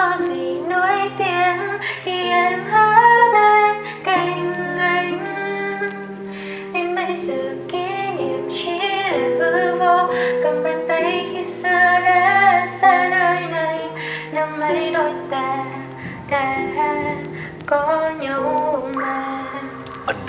có gì nổi tiếng khi em ở bên cạnh anh? Đến bây giờ kỷ niệm chỉ là hư vô Cầm bàn tay khi xưa đã xa nơi này, Năm ấy đôi ta đã có nhau mà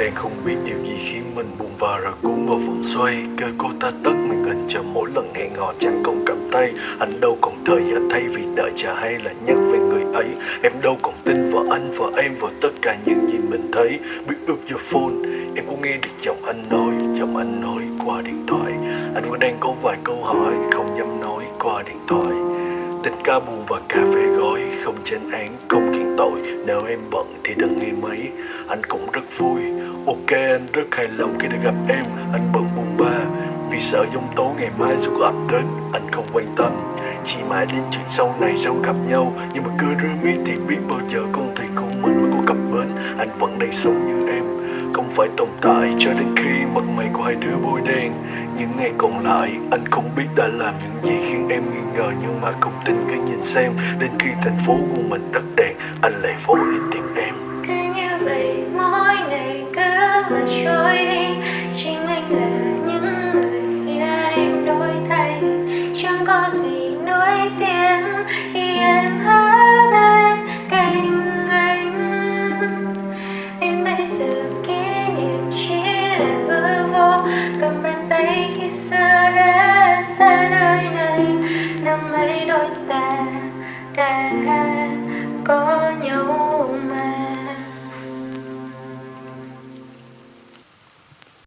đang không biết điều gì khiến mình buồn và rồi cuốn vào vòng xoay. Cơ cô ta tất mình hình chờ mỗi lần hẹn hò chẳng còn cầm tay. Anh đâu còn thời giờ thay vì đợi chờ hay là nhắc về người ấy. Em đâu còn tin vào anh và em, vào tất cả những gì mình thấy. Biết ước your phone Em cũng nghe được giọng anh nói, Giọng anh nói qua điện thoại. Anh vẫn đang có vài câu hỏi Không dám nói qua điện thoại. Tình ca buồn và cà phê gói Không chán án, không khiến tội. Nếu em bận thì đừng nghe mấy Anh cũng rất vui. Ok anh rất hài lòng khi được gặp em. Anh bận buồn ba. Vì sợ giông tố ngày mai sẽ có ập đến. Anh không quan tâm. Chỉ mãi đến chuyện sau này sau gặp nhau. Nhưng mà cứ rơi miết thì biết bao giờ con thuyền của mình mới có cặp bến. Anh vẫn đang sống như phải tồn tại cho đến khi mặt mày của hai đứa bôi đen. Những ngày còn lại, anh không biết đã làm những gì khiến em nghi ngờ, Nhưng mà không tin cứ nhìn xem. Đến khi thành phố của mình tắt đèn, Anh lại vội đi tìm em. đây năm ấy đôi ta đã có nhau.